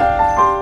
Bye.